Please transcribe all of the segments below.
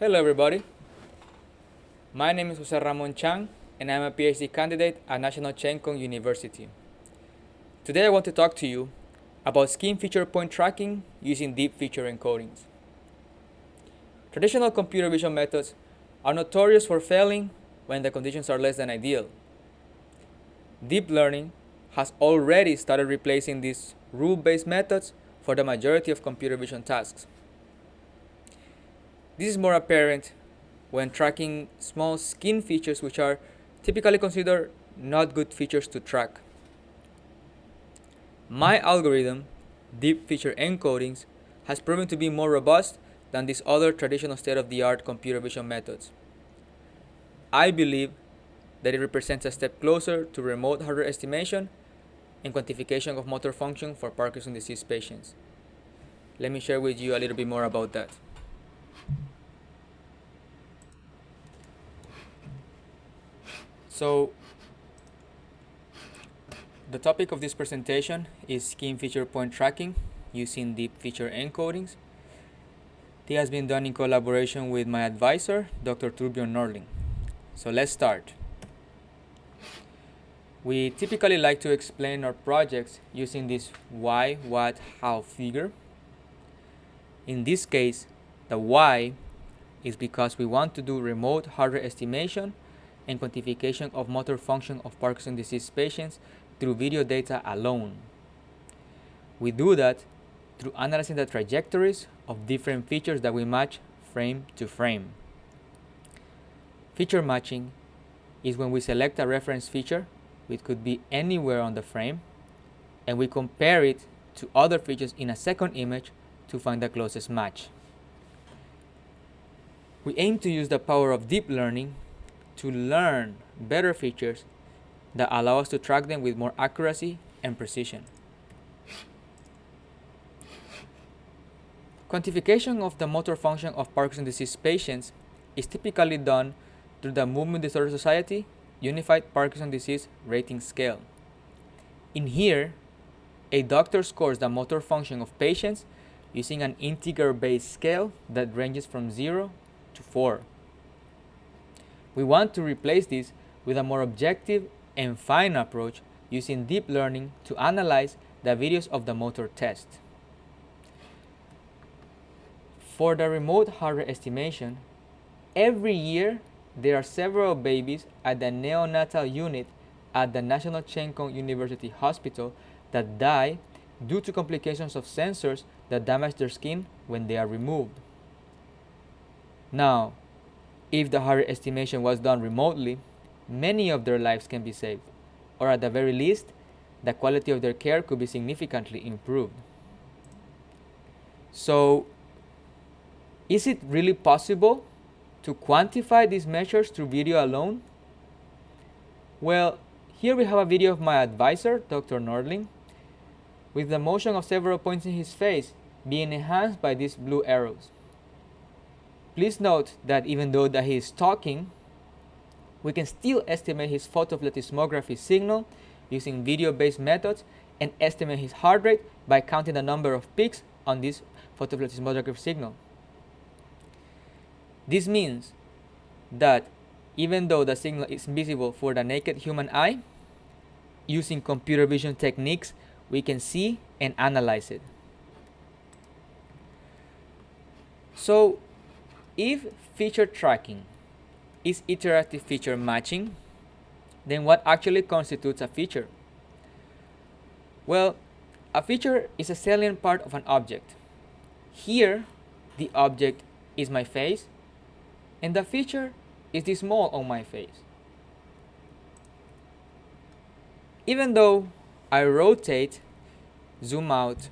Hello everybody. My name is Jose Ramon Chang and I'm a PhD candidate at National Cheng Kung University. Today I want to talk to you about skin feature point tracking using deep feature encodings. Traditional computer vision methods are notorious for failing when the conditions are less than ideal. Deep learning has already started replacing these rule-based methods for the majority of computer vision tasks. This is more apparent when tracking small skin features which are typically considered not good features to track. My algorithm, deep feature encodings, has proven to be more robust than these other traditional state-of-the-art computer vision methods. I believe that it represents a step closer to remote heart rate estimation and quantification of motor function for Parkinson's disease patients. Let me share with you a little bit more about that. So the topic of this presentation is skin feature point tracking using deep feature encodings. This has been done in collaboration with my advisor, Dr. Torbjörn Nordling. So let's start. We typically like to explain our projects using this why, what, how figure. In this case, the why is because we want to do remote heart rate estimation and quantification of motor function of Parkinson's disease patients through video data alone. We do that through analyzing the trajectories of different features that we match frame to frame. Feature matching is when we select a reference feature, which could be anywhere on the frame, and we compare it to other features in a second image to find the closest match. We aim to use the power of deep learning to learn better features that allow us to track them with more accuracy and precision. Quantification of the motor function of Parkinson's disease patients is typically done through the Movement Disorder Society Unified Parkinson's Disease Rating Scale. In here, a doctor scores the motor function of patients using an integer-based scale that ranges from 0 to 4. We want to replace this with a more objective and fine approach using deep learning to analyze the videos of the motor test. For the remote heart rate estimation, every year there are several babies at the neonatal unit at the National Cheng Kung University Hospital that die due to complications of sensors that damage their skin when they are removed. Now, if the heart rate estimation was done remotely, many of their lives can be saved, or at the very least, the quality of their care could be significantly improved. So, is it really possible to quantify these measures through video alone? Well, here we have a video of my advisor, Dr. Nordling, with the motion of several points in his face being enhanced by these blue arrows. Please note that even though that he is talking, we can still estimate his photoplethysmography signal using video-based methods and estimate his heart rate by counting the number of peaks on this photoplethysmography signal. This means that even though the signal is visible for the naked human eye, using computer vision techniques, we can see and analyze it. So if feature tracking is iterative feature matching, then what actually constitutes a feature? Well, a feature is a salient part of an object. Here, the object is my face, and the feature is this mole on my face. Even though I rotate, zoom out,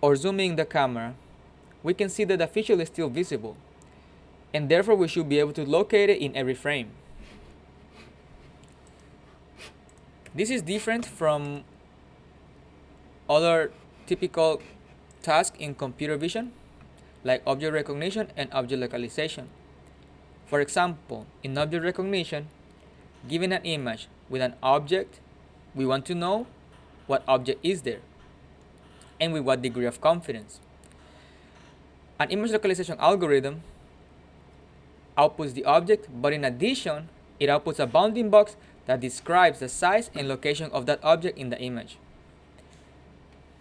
or zoom in the camera, we can see that the feature is still visible and therefore we should be able to locate it in every frame. This is different from other typical tasks in computer vision like object recognition and object localization. For example, in object recognition, given an image with an object, we want to know what object is there and with what degree of confidence. An image localization algorithm outputs the object, but in addition, it outputs a bounding box that describes the size and location of that object in the image.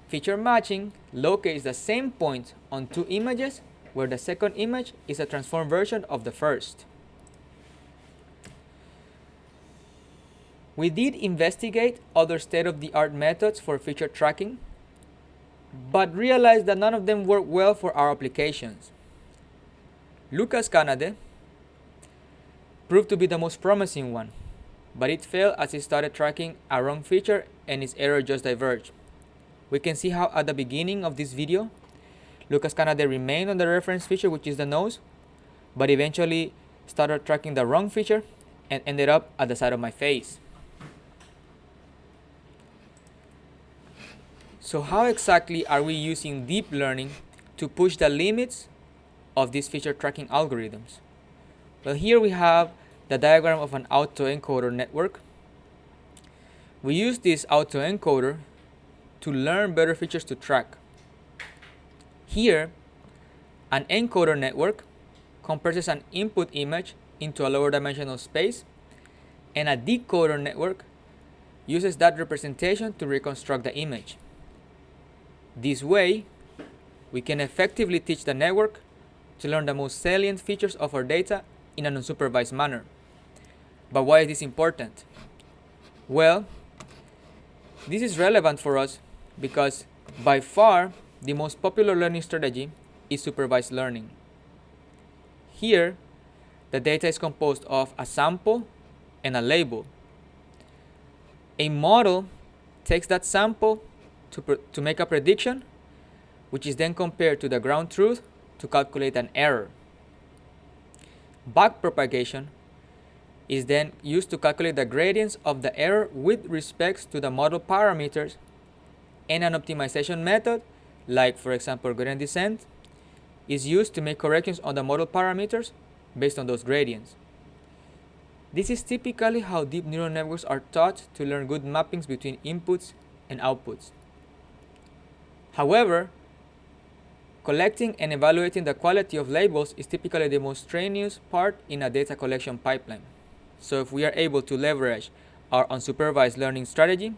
Feature matching locates the same point on two images where the second image is a transformed version of the first. We did investigate other state-of-the-art methods for feature tracking, but realized that none of them work well for our applications. Lucas Kanade proved to be the most promising one, but it failed as it started tracking a wrong feature and its error just diverged. We can see how at the beginning of this video, Lucas Kanade remained on the reference feature, which is the nose, but eventually started tracking the wrong feature and ended up at the side of my face. So how exactly are we using deep learning to push the limits of these feature tracking algorithms? Well, here we have the diagram of an autoencoder network. We use this autoencoder to learn better features to track. Here, an encoder network compresses an input image into a lower dimensional space, and a decoder network uses that representation to reconstruct the image. This way, we can effectively teach the network to learn the most salient features of our data in an unsupervised manner. But why is this important? Well, this is relevant for us because by far the most popular learning strategy is supervised learning. Here, the data is composed of a sample and a label. A model takes that sample to, to make a prediction, which is then compared to the ground truth to calculate an error. Backpropagation is then used to calculate the gradients of the error with respect to the model parameters and an optimization method, like for example gradient descent, is used to make corrections on the model parameters based on those gradients. This is typically how deep neural networks are taught to learn good mappings between inputs and outputs. However, collecting and evaluating the quality of labels is typically the most strenuous part in a data collection pipeline. So if we are able to leverage our unsupervised learning strategy,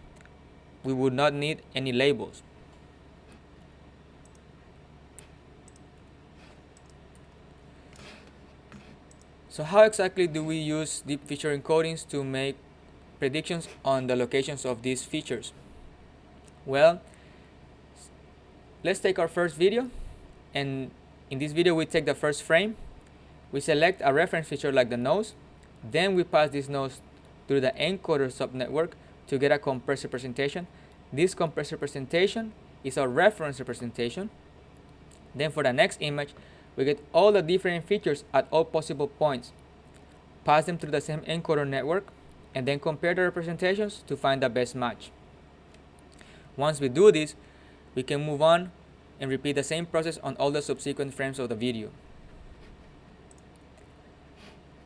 we would not need any labels. So how exactly do we use deep feature encodings to make predictions on the locations of these features? Well, Let's take our first video and in this video we take the first frame. We select a reference feature like the nose. Then we pass this nose through the encoder subnetwork to get a compressed representation. This compressed representation is our reference representation. Then for the next image, we get all the different features at all possible points. Pass them through the same encoder network and then compare the representations to find the best match. Once we do this, we can move on and repeat the same process on all the subsequent frames of the video.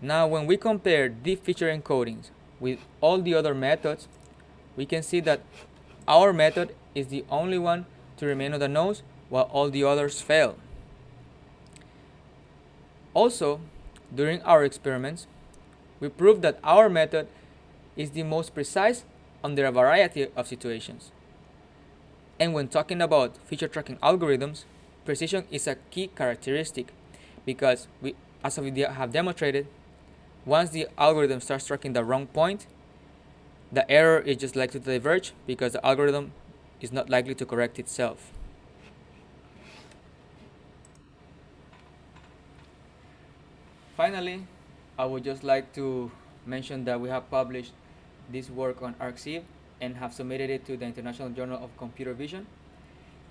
Now when we compare deep feature encodings with all the other methods, we can see that our method is the only one to remain on the nose while all the others fail. Also, during our experiments, we proved that our method is the most precise under a variety of situations. And when talking about feature tracking algorithms, precision is a key characteristic because we, as we have demonstrated, once the algorithm starts tracking the wrong point, the error is just likely to diverge because the algorithm is not likely to correct itself. Finally, I would just like to mention that we have published this work on arXiv and have submitted it to the International Journal of Computer Vision.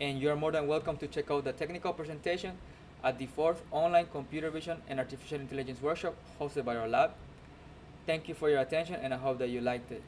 And you are more than welcome to check out the technical presentation at the fourth online computer vision and artificial intelligence workshop hosted by our lab. Thank you for your attention and I hope that you liked it.